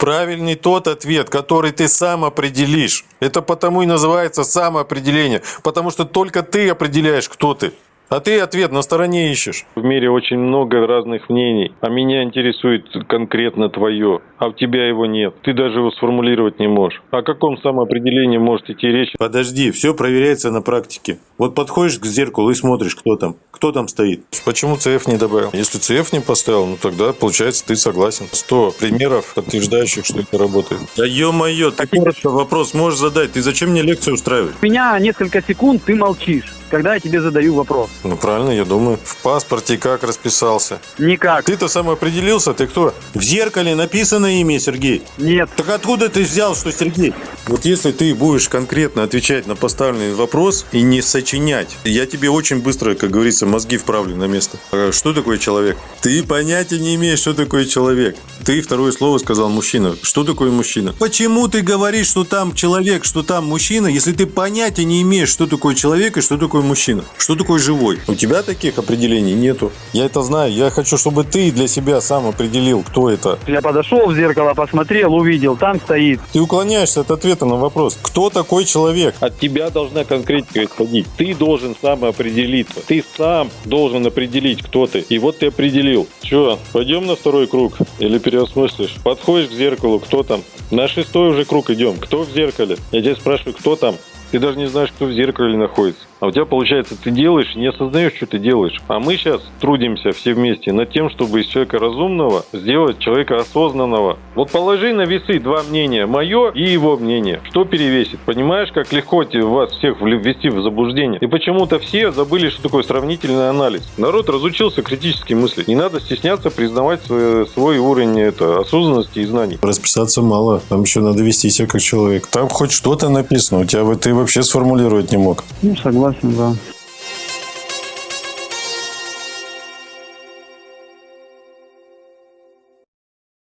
Правильный тот ответ, который ты сам определишь. Это потому и называется самоопределение. Потому что только ты определяешь, кто ты. А ты ответ на стороне ищешь. В мире очень много разных мнений, а меня интересует конкретно твое, а у тебя его нет. Ты даже его сформулировать не можешь. О каком самоопределении может идти речь? Подожди, все проверяется на практике. Вот подходишь к зеркалу и смотришь, кто там. Кто там стоит. Почему CF не добавил? Если CF не поставил, ну тогда, получается, ты согласен. 100 примеров, подтверждающих, что это работает. Да ё-моё, ты коротко вопрос можешь задать. Ты зачем мне лекцию устраиваешь? У меня несколько секунд ты молчишь, когда я тебе задаю вопрос. Ну правильно, я думаю. В паспорте как расписался? Никак. Ты-то сам определился, ты кто? В зеркале написано имя Сергей. Нет. Так откуда ты взял, что Сергей? Вот если ты будешь конкретно отвечать на поставленный вопрос и не сочинять, я тебе очень быстро, как говорится, мозги вправлю на место. А Что такое человек? Ты понятия не имеешь, что такое человек. Ты второе слово сказал мужчина. Что такое мужчина? Почему ты говоришь, что там человек, что там мужчина, если ты понятия не имеешь, что такое человек и что такое мужчина? Что такое живой? У тебя таких определений нету. Я это знаю. Я хочу, чтобы ты для себя сам определил, кто это. Я подошел в зеркало, посмотрел, увидел, там стоит. Ты уклоняешься от ответа на вопрос. Кто такой человек? От тебя должна конкретика исходить. Ты должен сам определиться. Ты сам должен определить, кто ты. И вот ты определил. Че, пойдем на второй круг? Или переосмыслишь? Подходишь к зеркалу, кто там? На шестой уже круг идем. Кто в зеркале? Я тебя спрашиваю, кто там? Ты даже не знаешь, кто в зеркале находится. А у тебя получается, ты делаешь, не осознаешь, что ты делаешь. А мы сейчас трудимся все вместе над тем, чтобы из человека разумного сделать человека осознанного. Вот положи на весы два мнения, мое и его мнение. Что перевесит? Понимаешь, как легко те- вас всех ввести в заблуждение? И почему-то все забыли, что такое сравнительный анализ. Народ разучился критически мыслить. Не надо стесняться признавать свой, свой уровень это, осознанности и знаний. Расписаться мало. Там еще надо вести себя как человек. Там хоть что-то написано. У тебя ты вообще сформулировать не мог. Ну, Согласен, да.